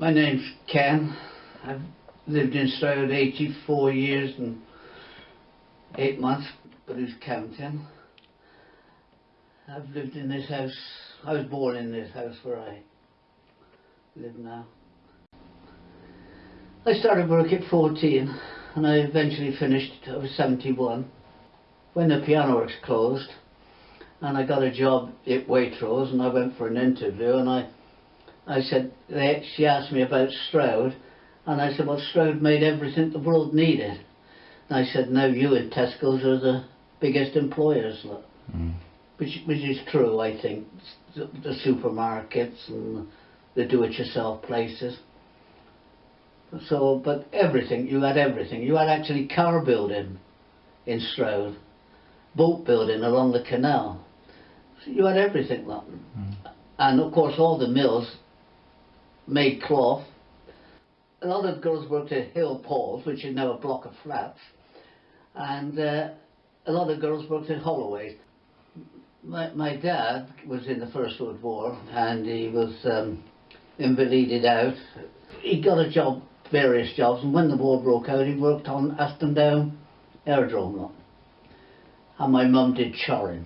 My name's Ken. I've lived in Stroud 84 years and 8 months, but who's counting? I've lived in this house, I was born in this house where I live now. I started work at 14 and I eventually finished, I was 71. When the piano works closed and I got a job at Waitrose and I went for an interview and I I said, they, she asked me about Stroud, and I said, well, Stroud made everything the world needed. And I said, now you and Tesco's are the biggest employers, look. Mm. Which, which is true, I think. The, the supermarkets and the do-it-yourself places. So, but everything, you had everything. You had actually car building in Stroud, boat building along the canal. So you had everything. Mm. And of course, all the mills made cloth. A lot of girls worked at Hill Paul's, which is now a block of flats, and uh, a lot of girls worked at Holloway's. My, my dad was in the First World War and he was um, invalided out. He got a job, various jobs, and when the war broke out, he worked on Aston Down Aerodrome. And my mum did choring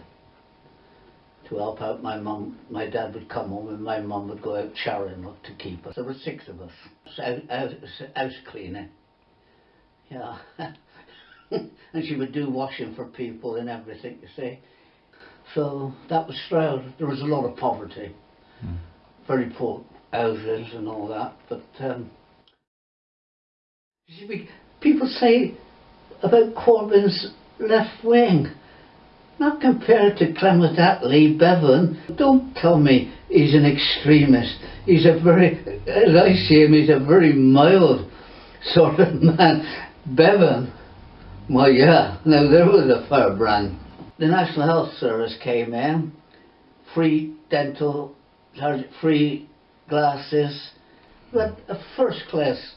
to help out my mum. My dad would come home and my mum would go out showering to keep us. There were six of us. House, house, house cleaning. Yeah. and she would do washing for people and everything, you see. So that was Stroud. There was a lot of poverty. Mm. Very poor houses and all that. But um, you see, people say about Corbyn's left wing. Not compared to Clement Attlee, Bevan. Don't tell me he's an extremist. He's a very, as I see him, he's a very mild sort of man. Bevan, well, yeah, now there was a firebrand. The National Health Service came in, free dental, free glasses, but a first class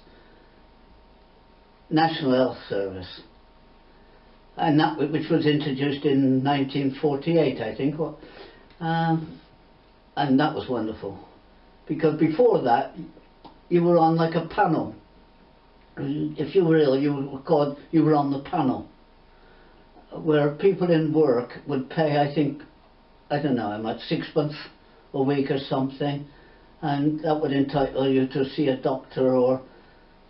National Health Service and that which was introduced in 1948, I think. Um, and that was wonderful, because before that, you were on like a panel. If you were ill, you were called. You were on the panel, where people in work would pay. I think, I don't know how much, six months a week or something, and that would entitle you to see a doctor or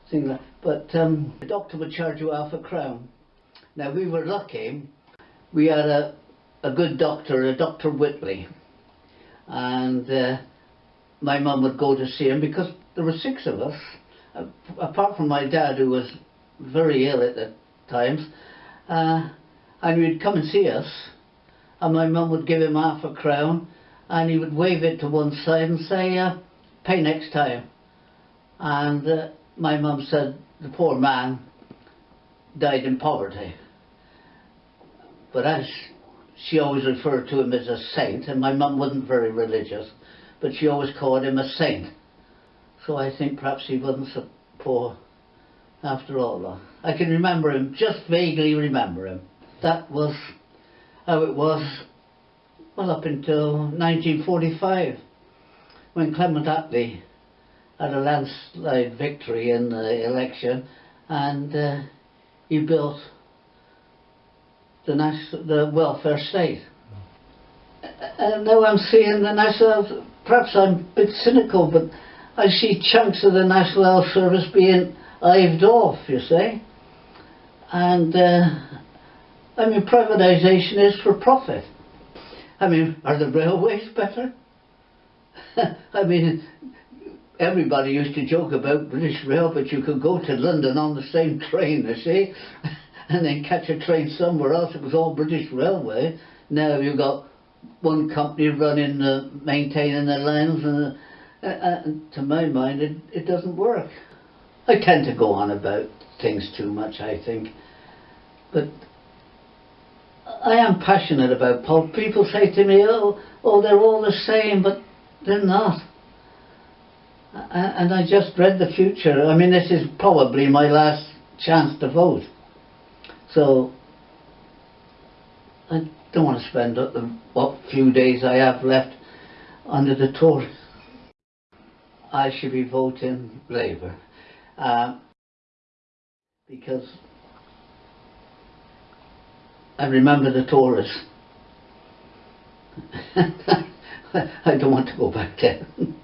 thing like. But um, the doctor would charge you half a crown. Now we were lucky. We had a, a good doctor, a Dr. Whitley, and uh, my mum would go to see him because there were six of us, uh, apart from my dad who was very ill at the times, uh, and he'd come and see us, and my mum would give him half a crown, and he would wave it to one side and say, uh, "Pay next time," and uh, my mum said the poor man died in poverty. But as she always referred to him as a saint, and my mum wasn't very religious, but she always called him a saint. So I think perhaps he wasn't so poor after all. I can remember him, just vaguely remember him. That was how it was, well, up until 1945, when Clement Attlee had a landslide victory in the election, and uh, he built the, nas- the welfare state. And now I'm seeing the National, perhaps I'm a bit cynical, but I see chunks of the National Health Service being hived off, you see. And, uh, I mean, privatisation is for profit. I mean, are the railways better? I mean, everybody used to joke about British Rail, but you could go to London on the same train, you see, and then catch a train somewhere else. It was all British Railway. Now you've got one company running, uh, maintaining the lines, and uh, uh, to my mind, it, it doesn't work. I tend to go on about things too much, I think, but I am passionate about pol. People say to me, "Oh, oh, they're all the same," but they're not. And I just read the future. I mean, this is probably my last chance to vote. So, I don't want to spend the what few days I have left under the Tories. I should be voting Labour. Um, because I remember the Tories. I don't want to go back there.